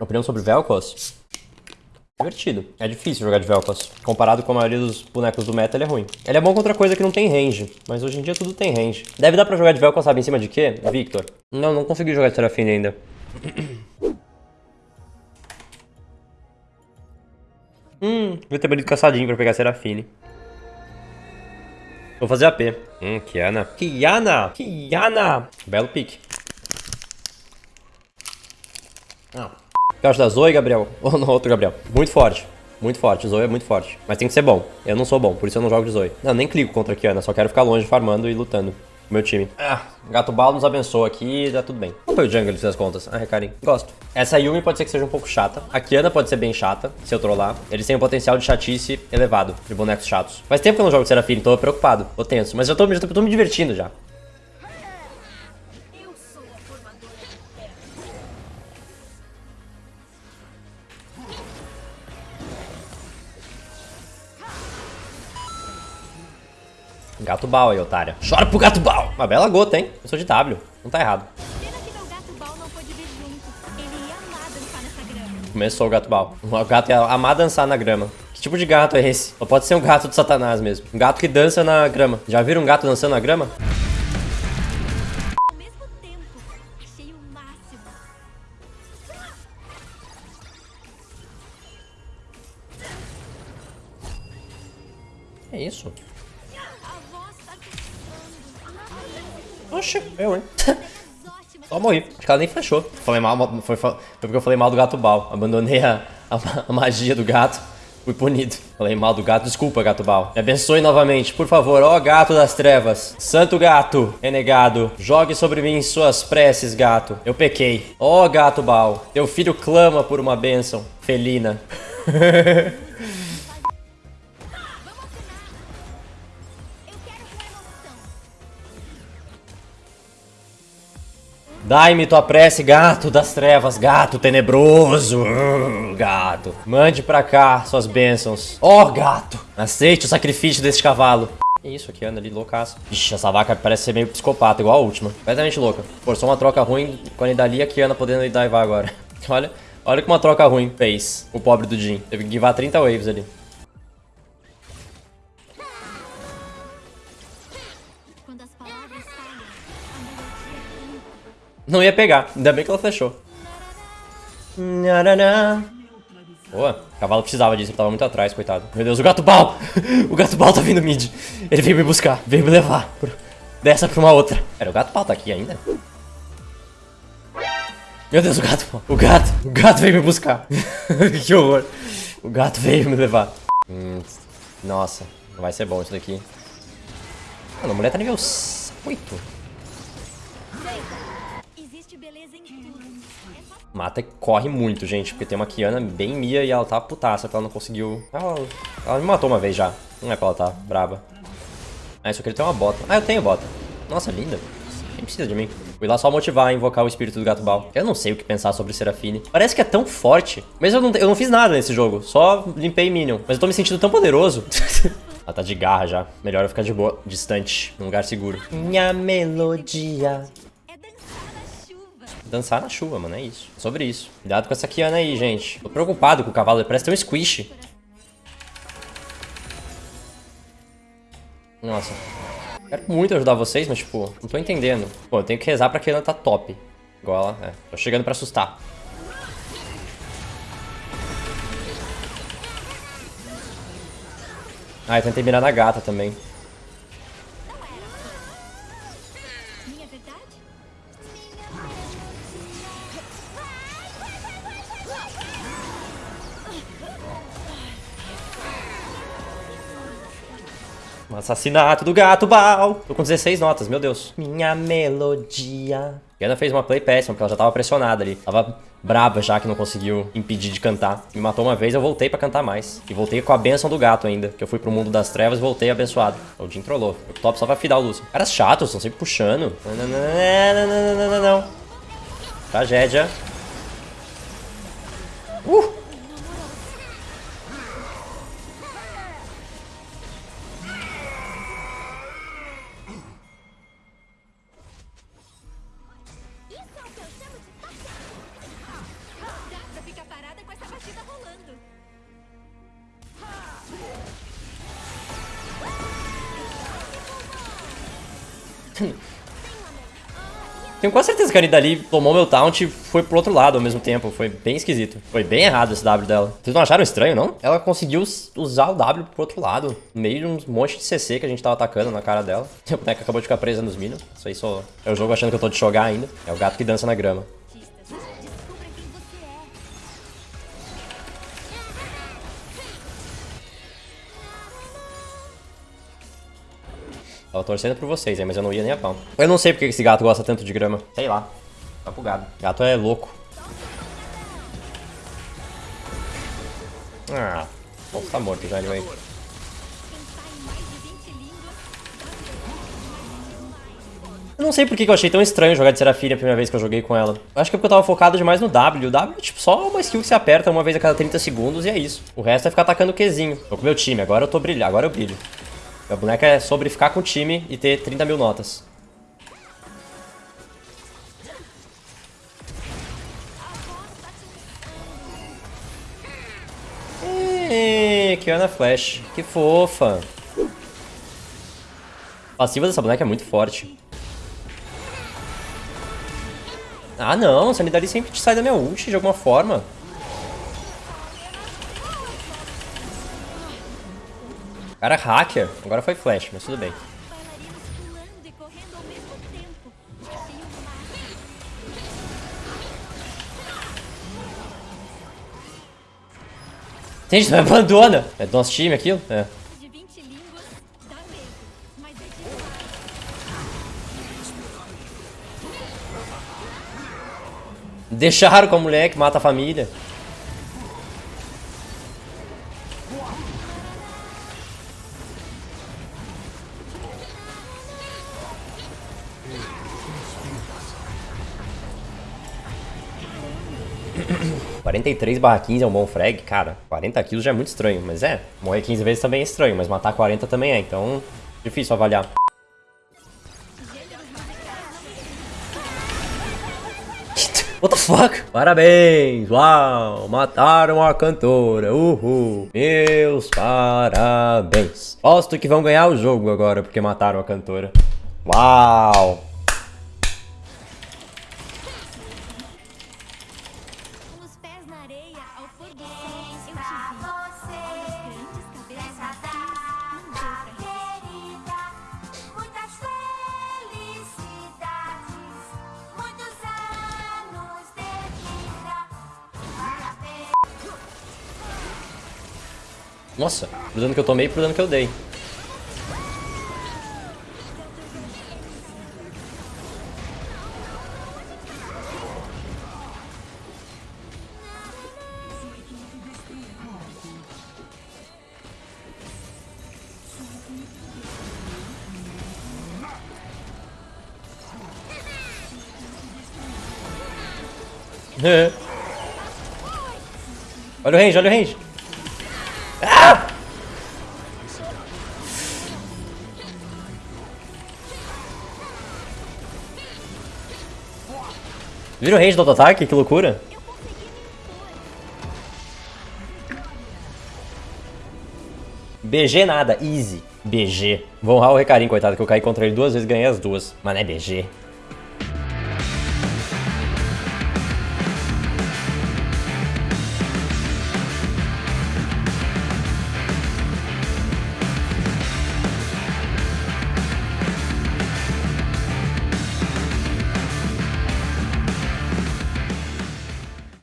Opinião sobre Vel'Koz? Divertido. É difícil jogar de Vel'Koz. Comparado com a maioria dos bonecos do meta, ele é ruim. Ele é bom contra coisa que não tem range, mas hoje em dia tudo tem range. Deve dar pra jogar de Vel'Koz, sabe, em cima de quê? Victor. Não, não consegui jogar de Serafine ainda. hum, devia ter banido caçadinho pra pegar Serafine. Vou fazer AP. Hum, Kiana. Kiana! Kiana! Belo pique. Ah. Acho da Zoe, Gabriel. Ou no outro Gabriel. Muito forte. Muito forte. Zoe é muito forte. Mas tem que ser bom. Eu não sou bom, por isso eu não jogo de Zoe. Não, nem clico contra a Kiana. Só quero ficar longe, farmando e lutando. Meu time. Ah, Gato Balo nos abençoa aqui dá tudo bem. Como foi o jungle, das contas? Ah, Recarim. Gosto. Essa Yumi pode ser que seja um pouco chata. A Kiana pode ser bem chata, se eu trollar. Eles têm um potencial de chatice elevado, de bonecos chatos. Faz tempo que eu não jogo de Serafine, tô preocupado. Tô tenso. Mas eu tô, já tô me divertindo já. Gato Bal aí, otária. Chora pro Gato Bal! Uma bela gota, hein? Eu sou de W. Não tá errado. Começou o Gato Bal. O gato ia amar dançar na grama. Que tipo de gato é esse? Ou pode ser um gato de satanás mesmo. Um gato que dança na grama. Já viram um gato dançando na grama? É isso. Oxe, eu, hein? Só morri. Acho que ela nem flechou. Falei mal, foi, foi porque eu falei mal do gato Bal. Abandonei a, a, a magia do gato. Fui punido. Falei mal do gato. Desculpa, gato Bal. Me abençoe novamente, por favor. Ó gato das trevas. Santo gato, renegado. Jogue sobre mim suas preces, gato. Eu pequei. Ó gato Bal. Teu filho clama por uma bênção. Felina. Dai-me tua prece, gato das trevas, gato tenebroso, gato. Mande pra cá suas bênçãos. Ó, oh, gato, aceite o sacrifício deste cavalo. Que isso aqui anda ali, loucaço. Ixi, essa vaca parece ser meio psicopata, igual a última. Completamente louca. Forçou uma troca ruim com a Nidalee e a Kiana podendo divar agora. olha, olha que uma troca ruim fez o pobre do Jin. Teve que givar 30 waves ali. Não ia pegar, ainda bem que ela fechou. Boa, o cavalo precisava disso, ele tava muito atrás, coitado. Meu Deus, o gato bal! O gato bal tá vindo mid. Ele veio me buscar, veio me levar pro- dessa pra uma outra. Pera, o gato bal tá aqui ainda? Meu Deus, o gato bal. O gato, o gato veio me buscar. que horror. O gato veio me levar. Hum, nossa, vai ser bom isso daqui. Mano, a mulher tá nível 8. Mata e corre muito, gente, porque tem uma Kiana bem Mia e ela tá putaça que ela não conseguiu... Ela, ela me matou uma vez já. Não é pra ela tá braba. Ah, só que ele tem uma bota. Ah, eu tenho bota. Nossa, linda. Quem precisa de mim? Fui lá só motivar a invocar o espírito do gato bal. Eu não sei o que pensar sobre Serafine. Parece que é tão forte. Mas eu não, eu não fiz nada nesse jogo. Só limpei Minion. Mas eu tô me sentindo tão poderoso. Ela tá de garra já. Melhor eu ficar de boa, distante, num lugar seguro. Minha melodia. Dançar na chuva, mano, é isso. É sobre isso. Cuidado com essa Kiana aí, gente. Tô preocupado com o cavalo, ele parece ter um squish. Nossa. Quero muito ajudar vocês, mas, tipo, não tô entendendo. Pô, eu tenho que rezar pra Kiana tá top. Igual ela, é. Tô chegando pra assustar. Ah, eu tentei mirar na gata também. Um assassinato do gato Bal. Tô com 16 notas, meu Deus. Minha melodia. Kiana fez uma play péssima, porque ela já tava pressionada ali. Tava brava já que não conseguiu impedir de cantar. Me matou uma vez, eu voltei pra cantar mais. E voltei com a benção do gato ainda. Que eu fui pro mundo das trevas e voltei abençoado. O Jim trollou. O top só pra fidar o Lúcio. Caras chatos, estão sempre puxando. Não, não, não, não, não, não. Tragédia. Uh! Tenho quase certeza que a Nidali tomou meu taunt e foi pro outro lado ao mesmo tempo. Foi bem esquisito. Foi bem errado esse W dela. Vocês não acharam estranho, não? Ela conseguiu usar o W pro outro lado. No meio de um monte de CC que a gente tava atacando na cara dela. A boneca acabou de ficar presa nos minions. Isso aí só é o jogo achando que eu tô de jogar ainda. É o gato que dança na grama. Tava torcendo por vocês aí, mas eu não ia nem a pau. Eu não sei porque esse gato gosta tanto de grama. Sei lá. Tá bugado. Gato é louco. Ah, bom, tá morto já, 20 línguas Eu não sei por que eu achei tão estranho jogar de Serafine a primeira vez que eu joguei com ela. Eu acho que é porque eu tava focado demais no W. O W é tipo só uma skill que se aperta uma vez a cada 30 segundos e é isso. O resto é ficar atacando o Qzinho. Tô com meu time, agora eu tô brilhando, agora eu brilho. Minha boneca é sobre ficar com o time e ter 30 mil notas. Ê, Kiana Flash, que fofa. A passiva dessa boneca é muito forte. Ah não, Sanidade sempre sai da minha ult de alguma forma. Cara, hacker. Agora foi flash, mas tudo bem. Gente, não abandona. É do nosso time aquilo? É. De 20 línguas dá medo, mas é demais. Deixaram com a mulher que mata a família. Quarenta e três barra 15 é um bom frag, cara. 40 kills já é muito estranho, mas é. Morrer 15 vezes também é estranho, mas matar 40 também é, então difícil avaliar. What the fuck? Parabéns! Uau! Mataram a cantora! Uhul! Meus parabéns! Posto que vão ganhar o jogo agora porque mataram a cantora. Uau! Nossa, pro dano que eu tomei e pro dano que eu dei. Olha o range, olha o range. Viram o range do auto-ataque? Que loucura. BG nada, easy. BG. Vou honrar o Recarim, coitado, que eu caí contra ele duas vezes e ganhei as duas. Mas não é BG.